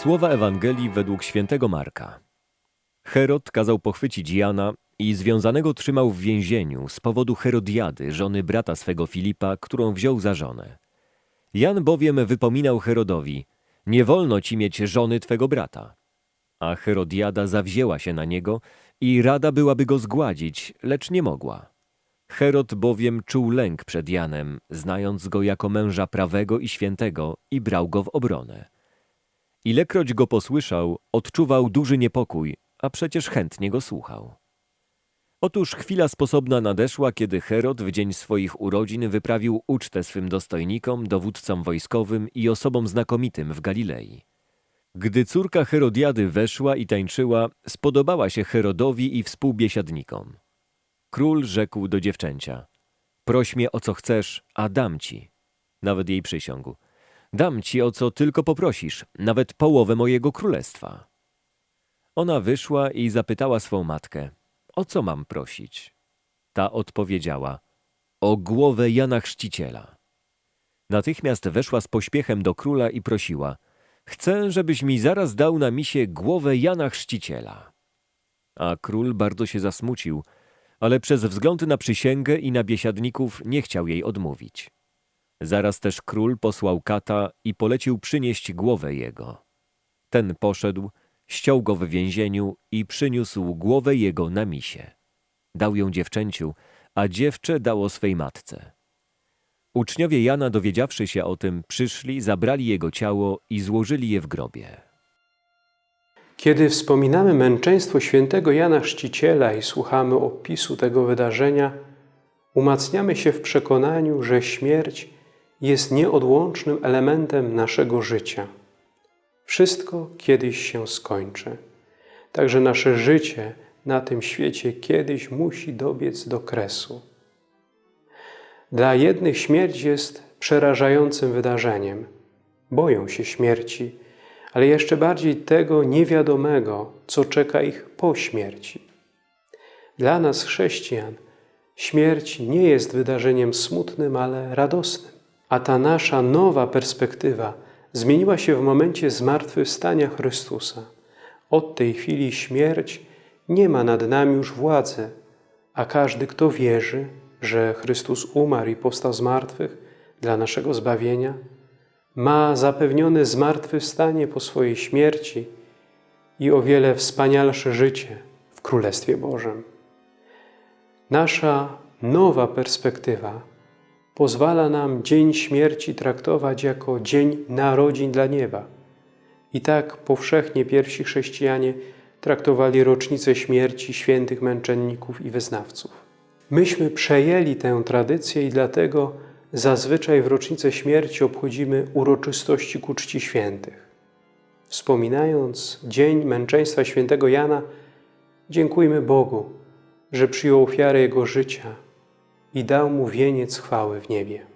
Słowa Ewangelii według świętego Marka. Herod kazał pochwycić Jana i związanego trzymał w więzieniu z powodu Herodiady, żony brata swego Filipa, którą wziął za żonę. Jan bowiem wypominał Herodowi, nie wolno ci mieć żony twego brata. A Herodiada zawzięła się na niego i rada byłaby go zgładzić, lecz nie mogła. Herod bowiem czuł lęk przed Janem, znając go jako męża prawego i świętego i brał go w obronę. Ilekroć go posłyszał, odczuwał duży niepokój, a przecież chętnie go słuchał. Otóż chwila sposobna nadeszła, kiedy Herod w dzień swoich urodzin wyprawił ucztę swym dostojnikom, dowódcom wojskowym i osobom znakomitym w Galilei. Gdy córka Herodiady weszła i tańczyła, spodobała się Herodowi i współbiesiadnikom. Król rzekł do dziewczęcia: Proś mnie o co chcesz, a dam ci. Nawet jej przysiągł: Dam ci o co tylko poprosisz, nawet połowę mojego królestwa. Ona wyszła i zapytała swą matkę: O co mam prosić? Ta odpowiedziała: O głowę Jana Chrzciciela. Natychmiast weszła z pośpiechem do króla i prosiła: Chcę, żebyś mi zaraz dał na misie głowę Jana Chrzciciela. A król bardzo się zasmucił, ale przez wzgląd na przysięgę i na biesiadników nie chciał jej odmówić. Zaraz też król posłał kata i polecił przynieść głowę jego. Ten poszedł, ściął go w więzieniu i przyniósł głowę jego na misie. Dał ją dziewczęciu, a dziewczę dało swej matce. Uczniowie Jana, dowiedziawszy się o tym, przyszli, zabrali jego ciało i złożyli je w grobie. Kiedy wspominamy męczeństwo świętego Jana Chrzciciela i słuchamy opisu tego wydarzenia, umacniamy się w przekonaniu, że śmierć jest nieodłącznym elementem naszego życia. Wszystko kiedyś się skończy. Także nasze życie na tym świecie kiedyś musi dobiec do kresu. Dla jednych śmierć jest przerażającym wydarzeniem. Boją się śmierci, ale jeszcze bardziej tego niewiadomego, co czeka ich po śmierci. Dla nas, chrześcijan, śmierć nie jest wydarzeniem smutnym, ale radosnym. A ta nasza nowa perspektywa zmieniła się w momencie zmartwychwstania Chrystusa. Od tej chwili śmierć nie ma nad nami już władzy, a każdy, kto wierzy, że Chrystus umarł i powstał z martwych dla naszego zbawienia, ma zapewnione zmartwychwstanie po swojej śmierci i o wiele wspanialsze życie w Królestwie Bożym. Nasza nowa perspektywa pozwala nam dzień śmierci traktować jako dzień narodzin dla nieba. I tak powszechnie pierwsi chrześcijanie traktowali rocznicę śmierci świętych męczenników i wyznawców. Myśmy przejęli tę tradycję i dlatego zazwyczaj w rocznicę śmierci obchodzimy uroczystości ku czci świętych. Wspominając dzień męczeństwa świętego Jana, dziękujmy Bogu, że przyjął ofiarę Jego życia i dał mu wieniec chwały w niebie.